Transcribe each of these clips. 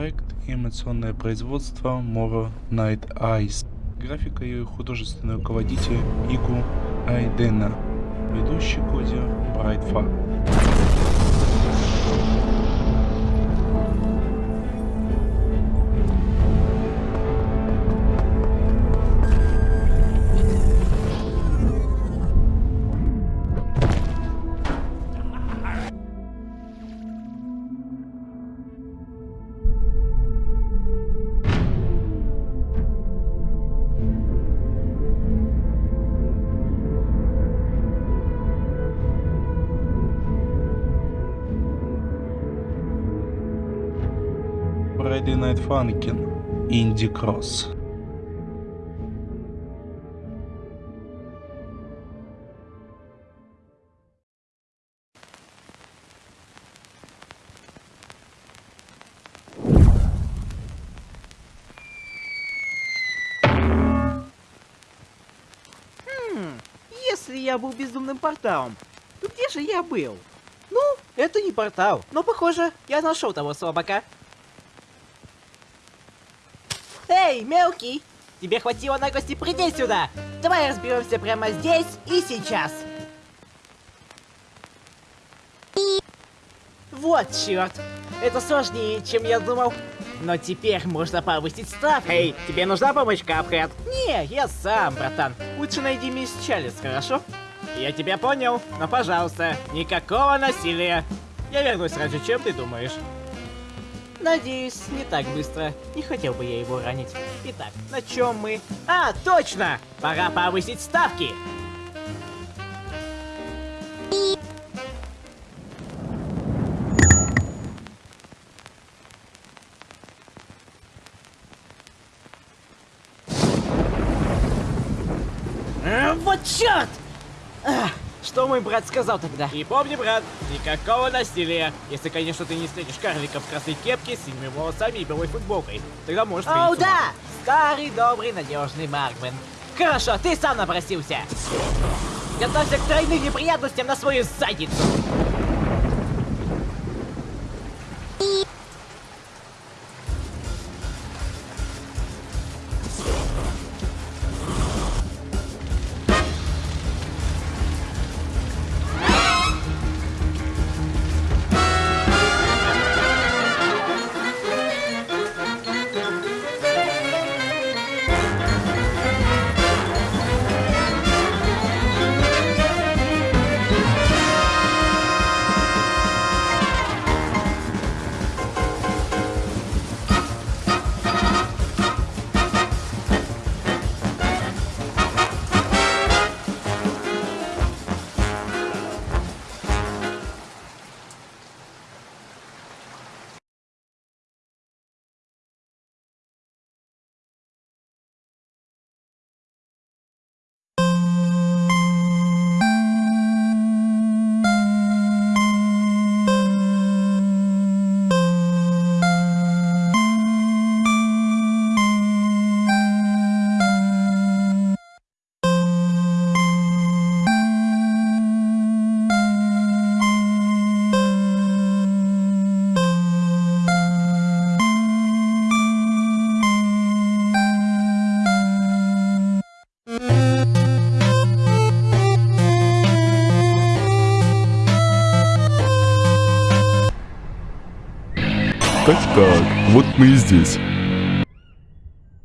Проект анимационное производство Moro Night Eyes. Графика и художественный руководитель Игу Айдена. Ведущий кодер Брайтфа. Friday Night Funkin' Инди Кросс. Если я был безумным порталом, то где же я был? Ну, это не портал, но похоже, я нашел того слабака. Эй, мелкий! Тебе хватило наглости прийти сюда! Давай разберемся прямо здесь и сейчас! Вот черт! Это сложнее, чем я думал. Но теперь можно повысить ставку. Эй, тебе нужна помощь, Капхэт? Не, я сам, братан. Лучше найди мисс Чалис, хорошо? Я тебя понял, но пожалуйста, никакого насилия. Я вернусь раньше, чем ты думаешь. Надеюсь, не так быстро. Не хотел бы я его ранить. Итак, на чем мы? А, точно! Пора повысить ставки! А, вот черт! А, что мой брат сказал тогда? И помни, брат, никакого насилия. Если, конечно, ты не встретишь карлика в красной кепке с синими волосами и белой футболкой. Тогда можешь О, да! Старый, добрый, надежный Маркмен. Хорошо, ты сам напросился. Готовься к тройным неприятностям на свою задницу. Так-так, вот мы и здесь.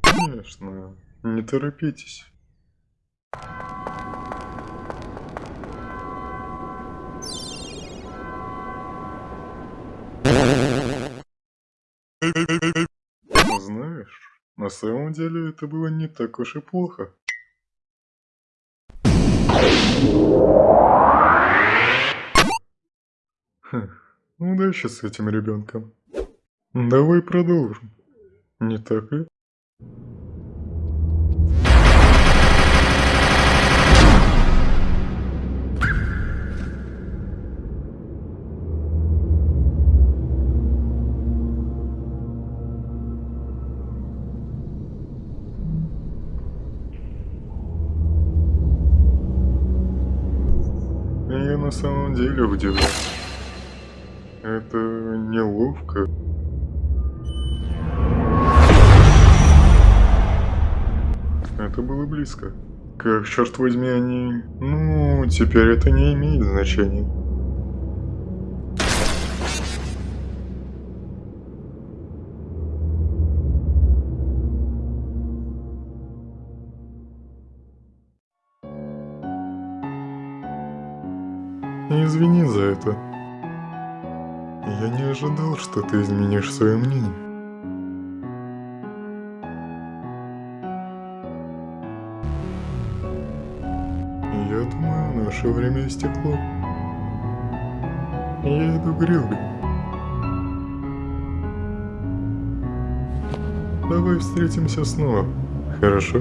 Конечно, не торопитесь. Знаешь, на самом деле это было не так уж и плохо. Хм, удачи с этим ребенком. Давай продолжим. Не так ли? Я на самом деле удивлен. Это неловко. Это было близко. Как, черт возьми, они... Ну, теперь это не имеет значения. Извини за это. Я не ожидал, что ты изменишь свое мнение. Наше время истекло. Я иду к. Давай встретимся снова, хорошо?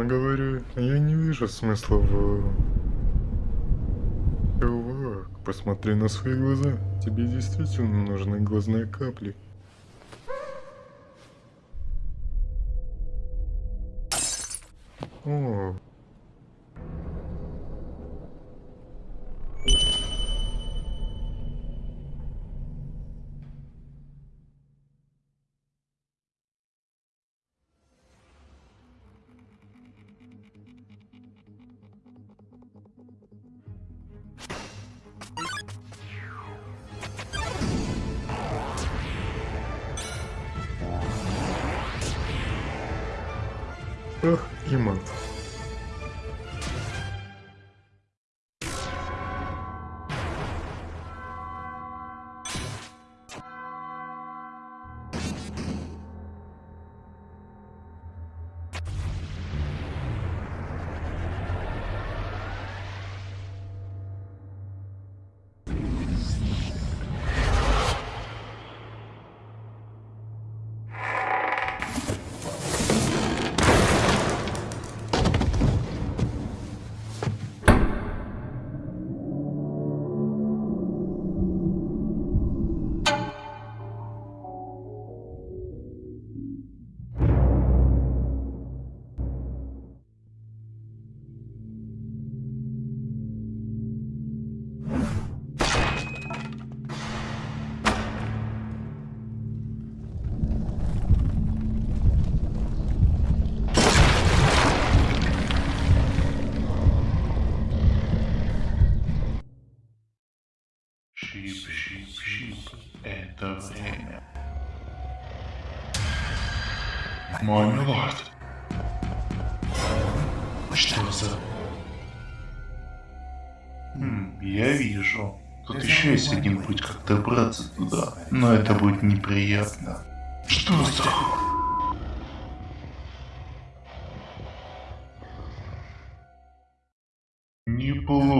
Честно говоря, я не вижу смысла в... Чувак, посмотри на свои глаза. Тебе действительно нужны глазные капли. О. Ах, и. Это время. Мой милорд. Что за... Хм, я вижу. Тут еще есть один путь, как добраться туда. Но это будет неприятно. Что за... Неплохо.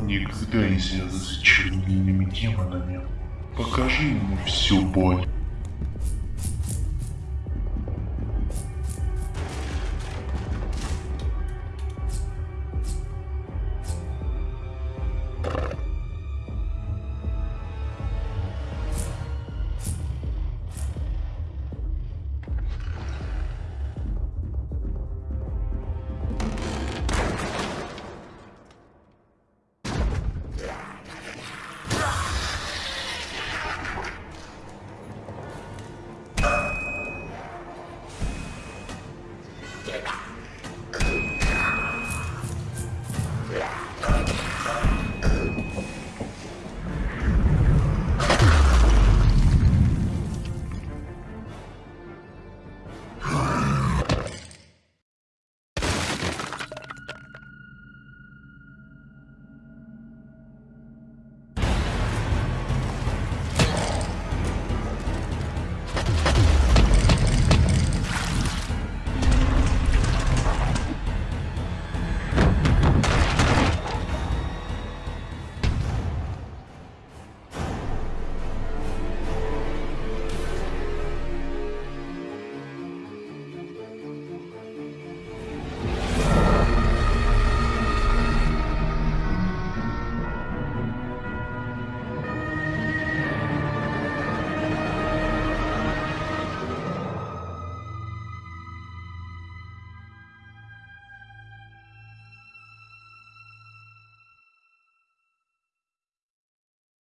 Никогда не связывайся с чернильными демонами. Покажи ему всю боль.